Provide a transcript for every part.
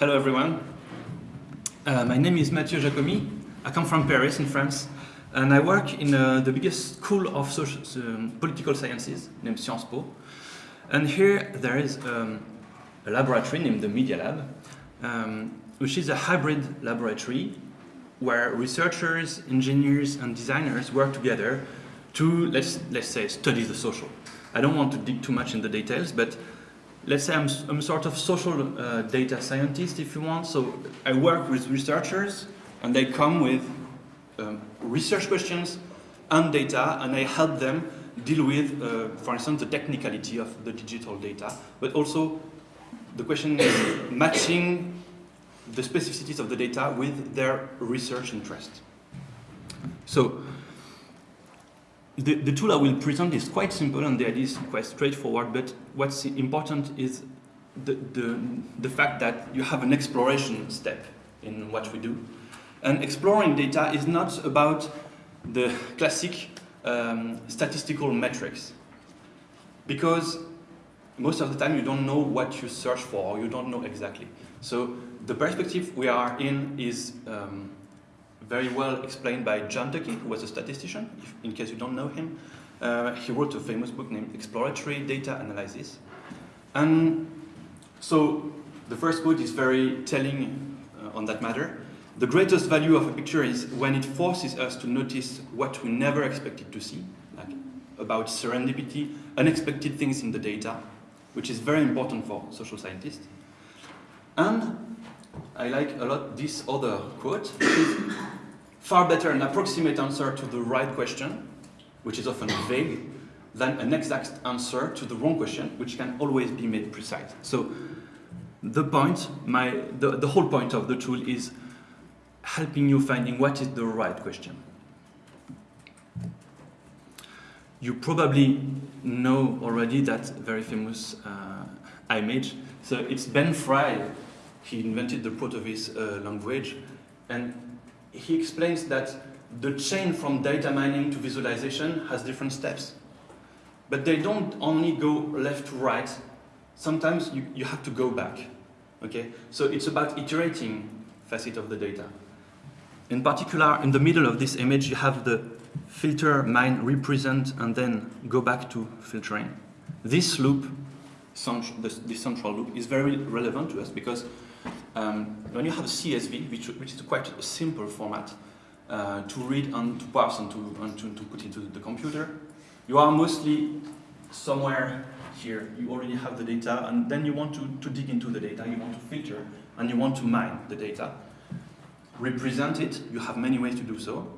Hello, everyone. Uh, my name is Mathieu Jacomy. I come from Paris, in France, and I work in uh, the biggest school of social, um, political sciences named Sciences Po. And here there is um, a laboratory named the Media Lab, um, which is a hybrid laboratory where researchers, engineers, and designers work together to, let's, let's say, study the social. I don't want to dig too much in the details, but let's say I'm, I'm sort of social uh, data scientist, if you want. So I work with researchers, and they come with um, research questions and data, and I help them deal with, uh, for instance, the technicality of the digital data, but also the question is matching the specificities of the data with their research interest. So the, the tool I will present is quite simple and the idea is quite straightforward, but what's important is the, the, the fact that you have an exploration step in what we do. And exploring data is not about the classic um, statistical metrics, because most of the time you don't know what you search for, or you don't know exactly. So the perspective we are in is um, very well explained by John Tukey, who was a statistician, if, in case you don't know him. Uh, he wrote a famous book named Exploratory Data Analysis. And so the first quote is very telling uh, on that matter. The greatest value of a picture is when it forces us to notice what we never expected to see, like about serendipity, unexpected things in the data, which is very important for social scientists. And I like a lot this other quote, far better an approximate answer to the right question, which is often vague, than an exact answer to the wrong question, which can always be made precise. So the point, my, the, the whole point of the tool is helping you finding what is the right question. You probably know already that very famous uh, image. So it's Ben Fry, he invented the Protovis uh, language, and he explains that the chain from data mining to visualization has different steps. But they don't only go left to right, sometimes you, you have to go back. Okay? So it's about iterating facet of the data. In particular, in the middle of this image, you have the filter, mine, represent, and then go back to filtering. This loop, this central loop, is very relevant to us because um, when you have a CSV, which, which is quite a simple format uh, to read and to parse and, to, and to, to put into the computer, you are mostly somewhere here. You already have the data, and then you want to, to dig into the data, you want to filter, and you want to mine the data. Represent it, you have many ways to do so,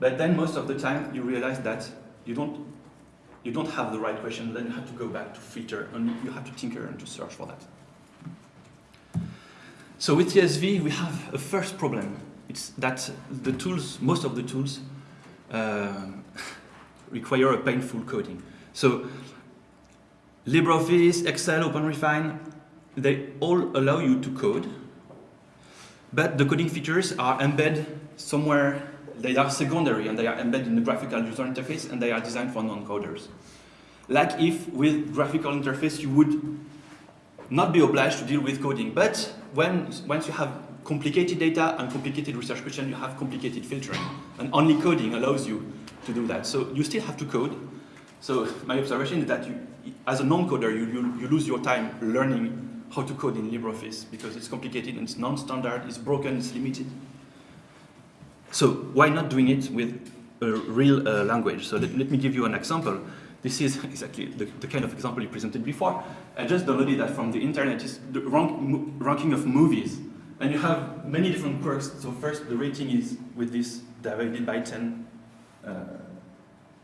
but then most of the time you realize that you don't, you don't have the right question, then you have to go back to filter, and you have to tinker and to search for that. So with CSV, we have a first problem. It's that the tools, most of the tools, uh, require a painful coding. So LibreOffice, Excel, OpenRefine, they all allow you to code, but the coding features are embedded somewhere, they are secondary and they are embedded in the graphical user interface and they are designed for non-coders. Like if with graphical interface you would not be obliged to deal with coding, but when, once you have complicated data and complicated research questions, you have complicated filtering. And only coding allows you to do that. So you still have to code. So my observation is that you, as a non-coder, you, you, you lose your time learning how to code in LibreOffice because it's complicated and it's non-standard, it's broken, it's limited. So why not doing it with a real uh, language? So let, let me give you an example. This is exactly the, the, kind of example you presented before. I just downloaded that from the internet. It's the rank, ranking of movies. And you have many different quirks. So first, the rating is with this divided by 10 uh,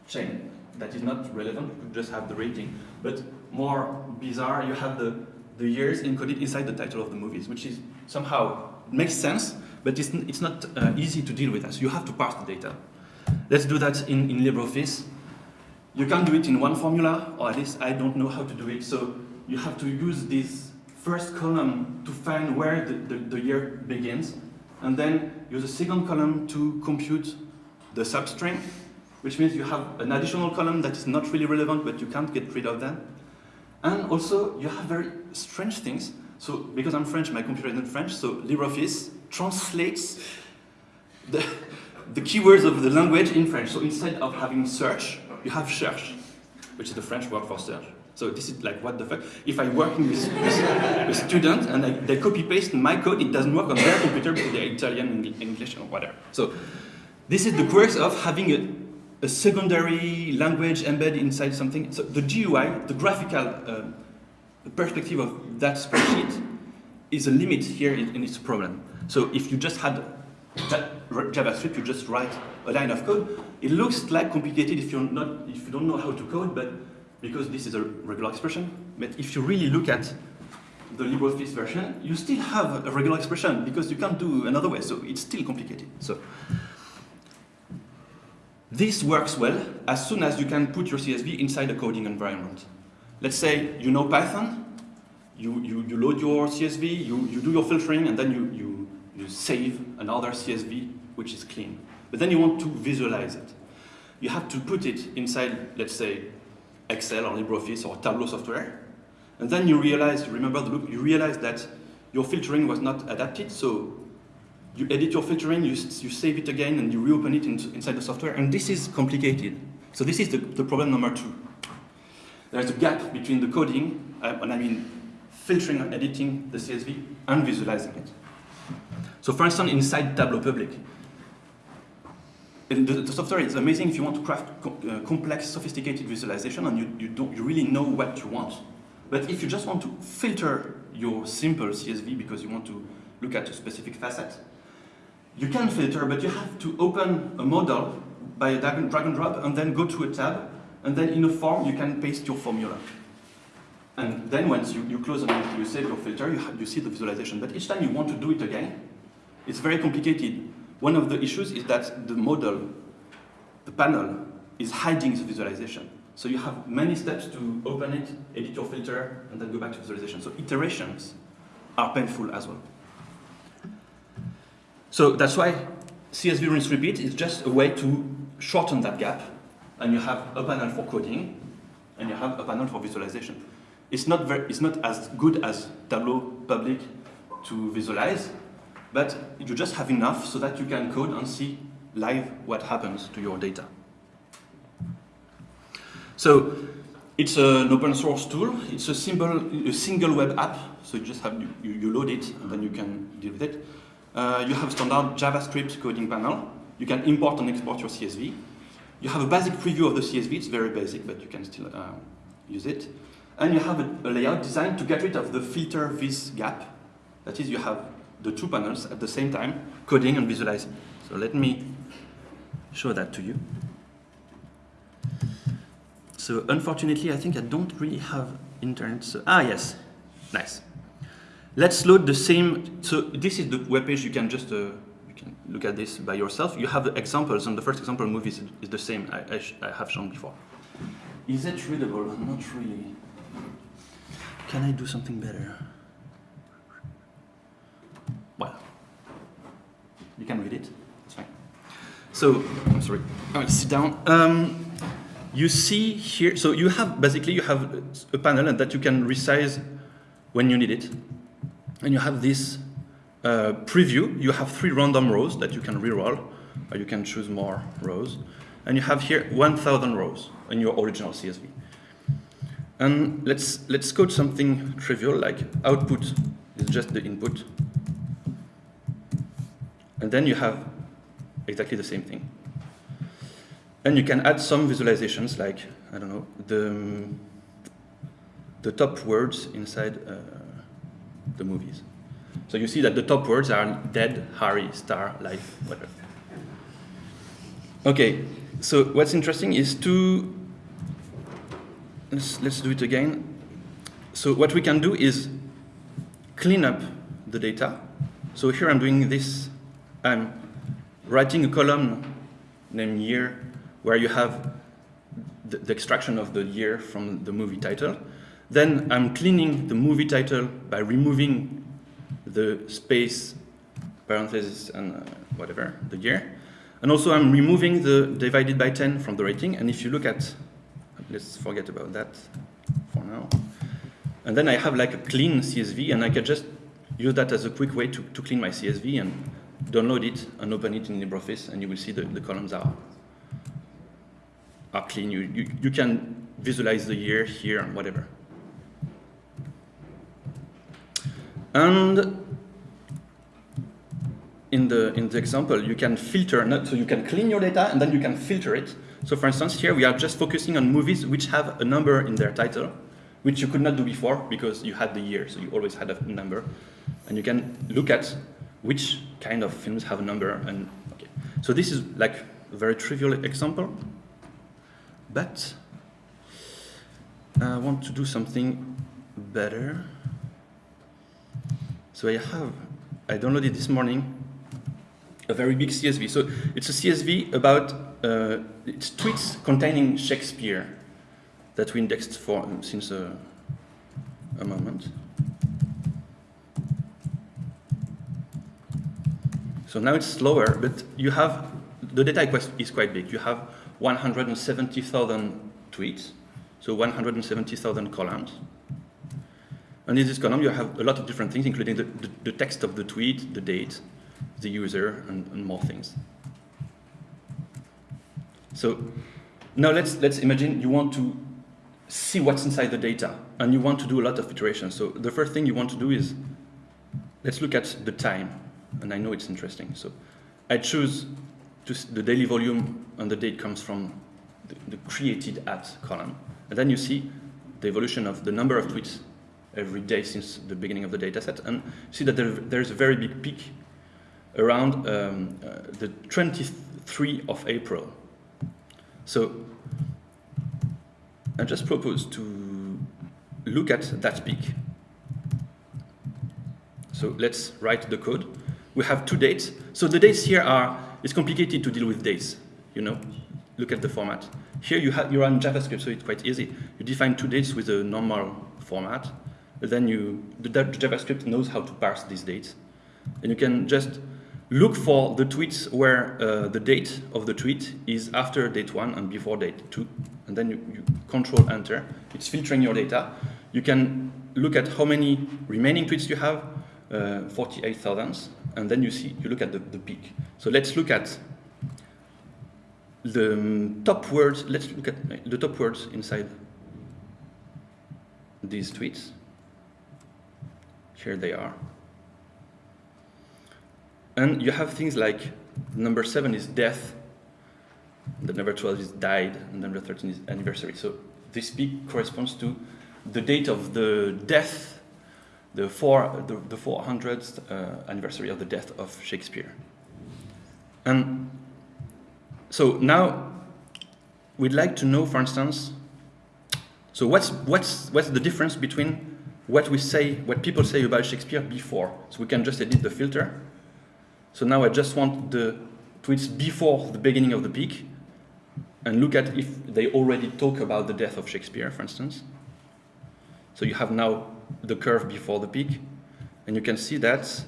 chain. That is not relevant, you could just have the rating. But more bizarre, you have the, the years encoded inside the title of the movies, which is somehow makes sense, but it's, it's not uh, easy to deal with. So you have to parse the data. Let's do that in, in LibreOffice. You can't do it in one formula, or at least I don't know how to do it. So you have to use this first column to find where the, the, the year begins, and then use a second column to compute the substring, which means you have an additional column that is not really relevant, but you can't get rid of them. And also, you have very strange things, So because I'm French, my computer is not French, so LibreOffice translates the, the keywords of the language in French. So instead of having search, you have cherche, which is the French word for search. So this is like, what the fuck? If I work with, with, with students and I, they copy paste my code, it doesn't work on their computer because they're Italian, English, or whatever. So this is the quirks of having a, a secondary language embedded inside something. So the GUI, the graphical uh, perspective of that spreadsheet, is a limit here in, in its problem. So if you just had that JavaScript, you just write a line of code. It looks like complicated if you're not, if you don't know how to code, but because this is a regular expression. But if you really look at the LibreOffice version, you still have a regular expression because you can't do another way, so it's still complicated. So this works well as soon as you can put your CSV inside a coding environment. Let's say you know Python, you, you, you load your CSV, you, you do your filtering, and then you, you, you save another CSV which is clean. But then you want to visualize it. You have to put it inside, let's say, Excel or LibreOffice or Tableau software. And then you realize, you remember the loop, you realize that your filtering was not adapted, so you edit your filtering, you, you save it again, and you reopen it in, inside the software, and this is complicated. So this is the, the problem number two. There's a gap between the coding, uh, and I mean filtering and editing the CSV, and visualizing it. So for instance, inside Tableau Public, the, the, software is amazing if you want to craft co uh, complex, sophisticated visualization and you, you, don't, you really know what you want. But if you just want to filter your simple CSV because you want to look at a specific facet, you can filter, but you have to open a model by a drag and, drop and then go to a tab, and then in a form you can paste your formula. And then once you, you close and you save your filter, you, you see the visualization. But each time you want to do it again, it's very complicated one of the issues is that the model, the panel, is hiding the visualization. So you have many steps to open it, edit your filter, and then go back to visualization. So iterations are painful as well. So that's why CSV rinse repeat is just a way to shorten that gap. And you have a panel for coding, and you have a panel for visualization. It's not, very, it's not as good as Tableau Public to visualize, but you just have enough so that you can code and see live what happens to your data. So it's an open source tool. It's a, simple, a single web app. So you just have, you, you load it and then you can deal with it. Uh, you have standard JavaScript coding panel. You can import and export your CSV. You have a basic preview of the CSV. It's very basic, but you can still uh, use it. And you have a, a layout designed to get rid of the filter this gap. That is, you have the two panels at the same time, coding and visualizing. So let me show that to you. So unfortunately, I think I don't really have internet. So, ah, yes, nice. Let's load the same. So this is the web page. You can just uh, you can look at this by yourself. You have examples, and the first example movie is, is the same I, I, I have shown before. Is it readable? Not really. Can I do something better? Well, you can read it. It's fine. So, I'm sorry. I will sit down. Um, you see here, so you have, basically you have a panel that you can resize when you need it. And you have this uh, preview. You have three random rows that you can reroll, or you can choose more rows. And you have here 1,000 rows in your original CSV. And let's, let's code something trivial like output is just the input and then you have exactly the same thing. And you can add some visualizations like, I don't know, the, the top words inside uh, the movies. So you see that the top words are dead, Harry, star, life, whatever. Okay, so what's interesting is to, let's, let's do it again. So what we can do is clean up the data. So here I'm doing this I'm writing a column named year where you have the, the, extraction of the year from the movie title. Then I'm cleaning the movie title by removing the space, parentheses, and uh, whatever, the year. And also I'm removing the divided by 10 from the rating. And if you look at, let's forget about that for now. And then I have like a clean CSV, and I can just use that as a quick way to, to clean my CSV and download it and open it in LibreOffice, and you will see the, the columns are, are clean. You, you, you can visualize the year here and whatever. And in the, in the example, you can filter, not, so you can clean your data and then you can filter it. So for instance, here we are just focusing on movies which have a number in their title, which you could not do before because you had the year, so you always had a number. And you can look at which kind of films have a number. And okay. So this is like a very trivial example, but I want to do something better. So I have, I downloaded this morning a very big CSV. So it's a CSV about uh, it's tweets containing Shakespeare that we indexed for um, since a moment. So now it's slower, but you have, the data is quite big. You have 170,000 tweets, so 170,000 columns. And in this column, you have a lot of different things, including the, the, the text of the tweet, the date, the user, and, and more things. So now let's, let's imagine you want to see what's inside the data, and you want to do a lot of iterations. So the first thing you want to do is, let's look at the time, and I know it's interesting. So I choose the daily volume, and the date comes from the, the created at column. And then you see the evolution of the number of tweets every day since the beginning of the data set, and see that there, there's a very big peak around um, uh, the 23 of April. So I just propose to look at that peak. So let's write the code. We have two dates. So the dates here are, it's complicated to deal with dates, you know. Look at the format. Here you, have, you run JavaScript, so it's quite easy. You define two dates with a normal format. Then you, the, the JavaScript knows how to parse these dates. And you can just look for the tweets where uh, the date of the tweet is after date one and before date two. And then you, you control enter. It's filtering your data. You can look at how many remaining tweets you have, uh, 48,000, and then you see, you look at the, the peak. So let's look at the um, top words, let's look at the top words inside these tweets. Here they are. And you have things like number seven is death, the number 12 is died, and number 13 is anniversary. So this peak corresponds to the date of the death, the, four, the, the 400th uh, anniversary of the death of Shakespeare. And so now we'd like to know, for instance, so what's, what's, what's the difference between what we say, what people say about Shakespeare before? So we can just edit the filter so now I just want the tweets before the beginning of the peak and look at if they already talk about the death of Shakespeare, for instance. So you have now the curve before the peak, and you can see that.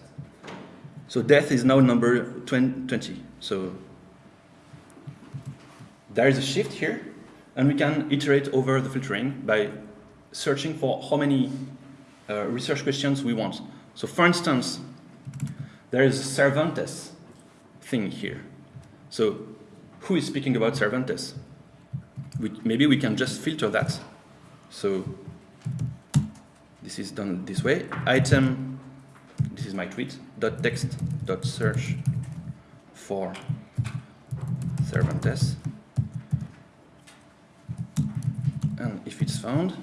So death is now number 20. So there is a shift here, and we can iterate over the filtering by searching for how many uh, research questions we want. So for instance, there is a Cervantes thing here. So who is speaking about Cervantes? We, maybe we can just filter that. So this is done this way. Item, this is my tweet, dot text, dot search for Cervantes. And if it's found,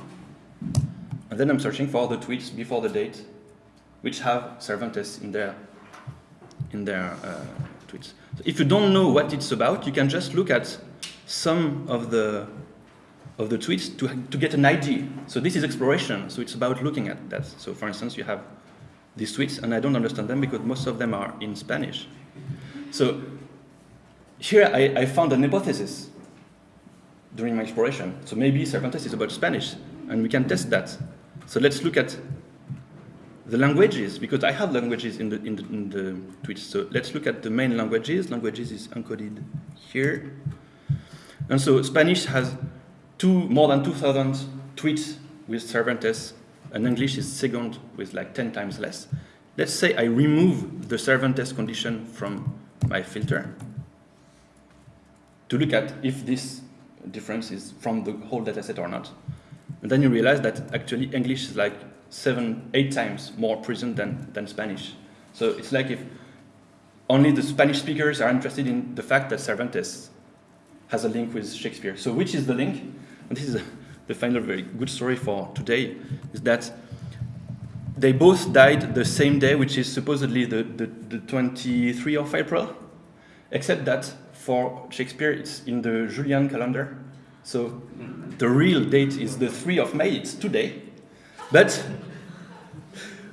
and then I'm searching for the tweets before the date, which have Cervantes in their in their uh, tweets. So if you don't know what it's about, you can just look at some of the of the tweets to, to get an idea. So this is exploration, so it's about looking at that. So for instance, you have these tweets, and I don't understand them because most of them are in Spanish. So here I, I found an hypothesis during my exploration. So maybe Cervantes is about Spanish, and we can test that. So let's look at the languages, because I have languages in the, in the, in the tweets. So let's look at the main languages. Languages is encoded here. And so Spanish has two, more than 2,000 tweets with Cervantes and English is second with like 10 times less. Let's say I remove the Cervantes condition from my filter to look at if this difference is from the whole dataset or not. And then you realize that actually English is like seven, eight times more present than, than Spanish. So it's like if only the Spanish speakers are interested in the fact that Cervantes has a link with Shakespeare. So which is the link? And this is the final very good story for today, is that they both died the same day, which is supposedly the, the, the 23 of April, except that for Shakespeare it's in the Julian calendar. So the real date is the 3 of May, it's today. But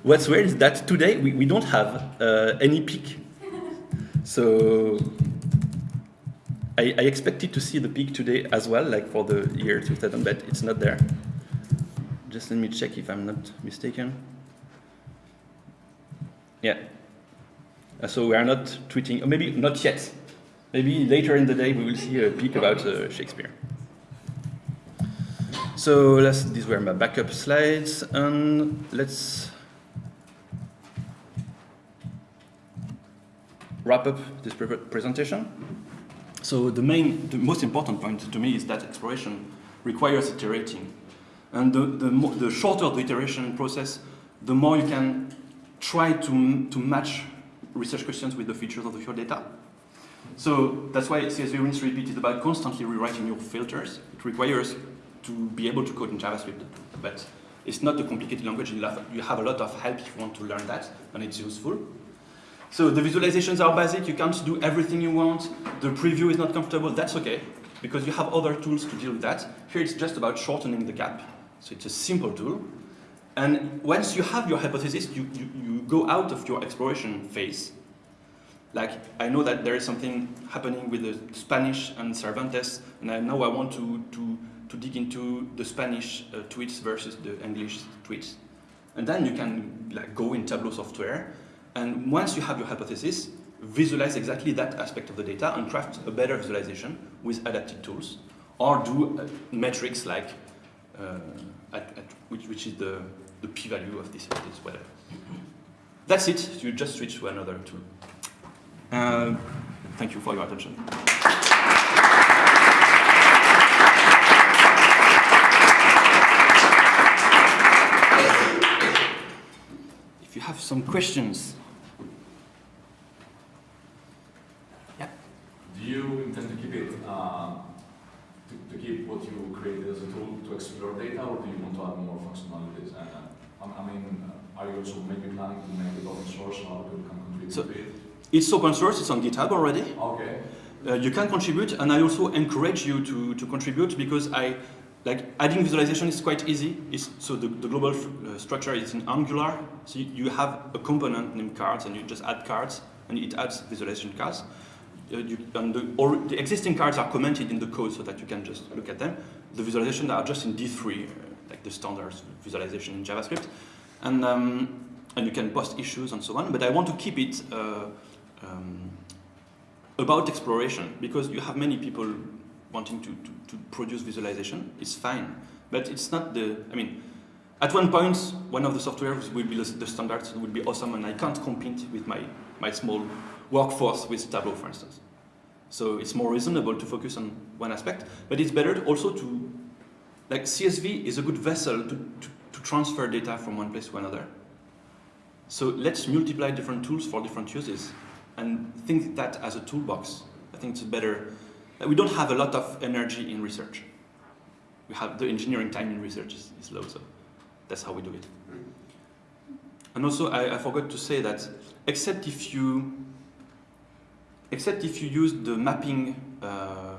what's weird is that today we, we don't have uh, any peak. So I, I, expected to see the peak today as well, like for the year 2000, but it's not there. Just let me check if I'm not mistaken. Yeah. Uh, so we are not tweeting, or maybe not yet. Maybe later in the day we will see a peak about uh, Shakespeare. So these were my backup slides, and let's wrap up this pre presentation. So the main, the most important point to me is that exploration requires iterating. And the, the, the shorter the iteration process, the more you can try to, to match research questions with the features of your data. So that's why CSV rinse repeat is about constantly rewriting your filters. It requires to be able to code in JavaScript, but it's not a complicated language. You have a lot of help if you want to learn that, and it's useful. So the visualizations are basic, you can't do everything you want, the preview is not comfortable, that's okay, because you have other tools to deal with that. Here it's just about shortening the gap. So it's a simple tool. And once you have your hypothesis, you, you, you go out of your exploration phase. Like, I know that there is something happening with the Spanish and Cervantes, and I I want to, to, to dig into the Spanish uh, tweets versus the English tweets. And then you can like, go in Tableau software and once you have your hypothesis, visualize exactly that aspect of the data and craft a better visualization with adapted tools, or do uh, metrics like uh, at, at which, which, is the, the p-value of this, this whatever. That's it. You just switch to another tool. Uh, thank you for your attention. If you have some questions, you intend to keep it, uh, to, to, keep what you created as a tool to explore data, or do you want to add more functionalities? Uh, I mean, uh, are you also maybe planning to make it open source so other people can contribute so to it? It's open source, it's on GitHub already. Okay. Uh, you can contribute, and I also encourage you to, to contribute because I, like adding visualization is quite easy. It's, so the, the global uh, structure is in Angular. So you, you, have a component named cards, and you just add cards, and it adds visualization cards uh, you, and the, or the existing cards are commented in the code so that you can just look at them. The visualizations are just in D3, uh, like the standard visualization in JavaScript. And, um, and you can post issues and so on, but I want to keep it uh, um, about exploration because you have many people wanting to, to, to, produce visualization. It's fine, but it's not the, I mean, at one point, one of the softwares will be the standards, will be awesome, and I can't compete with my, my small workforce with Tableau, for instance. So it's more reasonable to focus on one aspect, but it's better also to, like CSV is a good vessel to, to, to transfer data from one place to another. So let's multiply different tools for different uses and think that as a toolbox. I think it's better. That we don't have a lot of energy in research. We have the engineering time in research is, is low, so that's how we do it. And also, I, I forgot to say that except if you except if you use the mapping uh,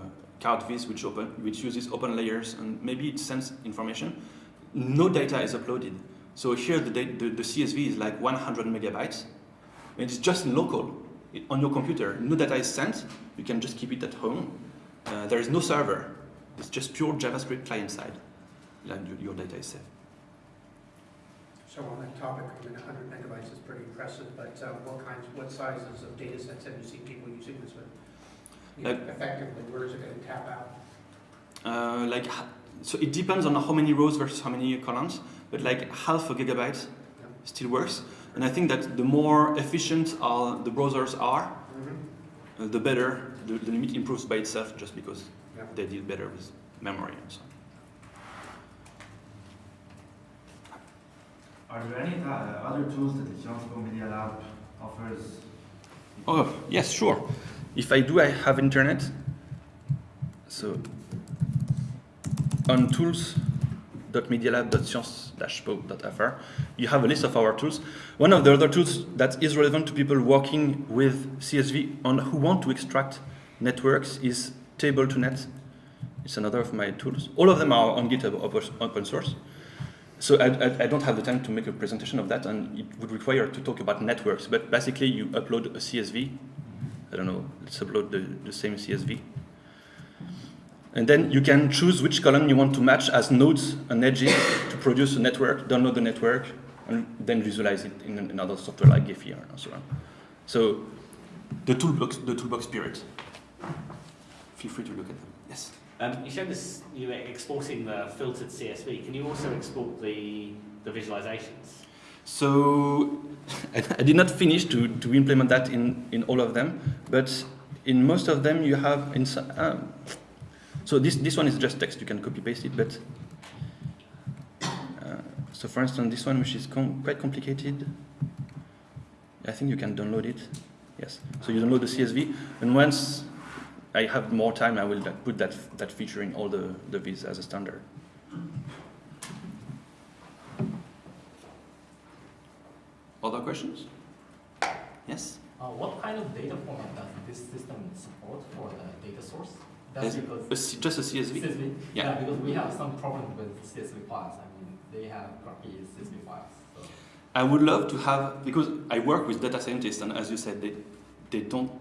CardVis, which, open, which uses OpenLayers and maybe it sends information, no data is uploaded. So here the, the, the CSV is like 100 megabytes. And it's just local. It, on your computer, no data is sent. You can just keep it at home. Uh, there is no server. It's just pure JavaScript client side. And your data is safe. So on that topic, I mean, 100 megabytes is pretty impressive, but uh, what kinds, what sizes of data sets have you seen people using this with? You Like- Effectively, where is it going to tap out? Uh, like, so it depends on how many rows versus how many columns. but like half a gigabyte still works. And I think that the more efficient are the browsers are, Mhm. uh, the better the, the limit improves by itself just because Yeah. they deal better with memory and so on. Are there any uh, other tools that the Sciences Po Media Lab offers? Oh, yes, sure. If I do, I have internet. So on tools.medialab.sciences-po.fr, you have a list of our tools. One of the other tools that is relevant to people working with CSV and who want to extract networks is Table2Net. It's another of my tools. All of them are on GitHub open- source. So I, I, I don't have the time to make a presentation of that, and it would require to talk about networks. But basically, you upload a CSV. I don't know. Let's upload the, the same CSV, and then you can choose which column you want to match as nodes and edges to produce a network. Download the network, and then visualize it in another software like Gephi and so on. So the toolbox, the toolbox spirit. Feel free to look at them. Yes. Um, you showed us you were exporting the filtered CSV. Can you also export the the visualizations? So I, I did not finish to, to implement that in, in all of them, but in most of them you have in um, so this, this one is just text, you can copy paste it, but uh, so for instance this one which is com quite complicated, I think you can download it. Yes, so you download the CSV, and once I have more time, I will put that that feature in all the the viz as a standard. Other questions? Yes. Uh, what kind of data format does this system support for the data source? That's because A just a CSV. CSV. Yeah. because we have some problem with CSV files. I mean, they have crappy CSV files. So. I would love to have because I work with data scientists, and as you said, they they don't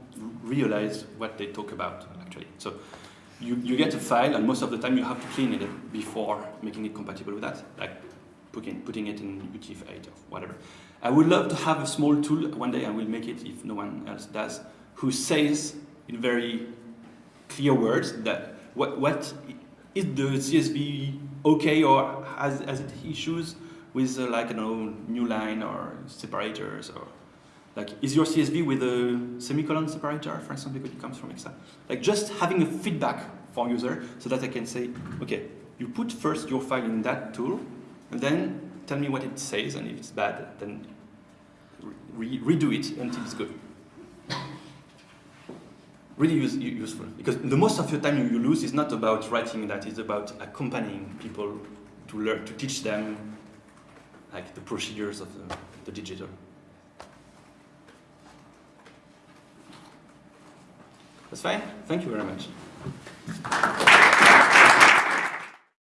realize what they talk about actually. So you, you get a file, and most of the time you have to clean it before making it compatible with that, like putting putting it in UTF-8 or whatever. I would love to have a small tool. One day I will make it if no one else does, who says in very clear words that what what is the CSV okay or has has it issues with uh, like don't know new line or separators or like is your CSV with a semicolon separator for instance because it comes from Excel like just having a feedback for user so that I can say okay you put first your file in that tool and then tell me what it says and if it's bad then re- redo it until it's good. Really use, useful. Because the most of your time you, lose is not about writing that it's about accompanying people to learn to teach them like the procedures of the, the digital. That's fine. Thank you very much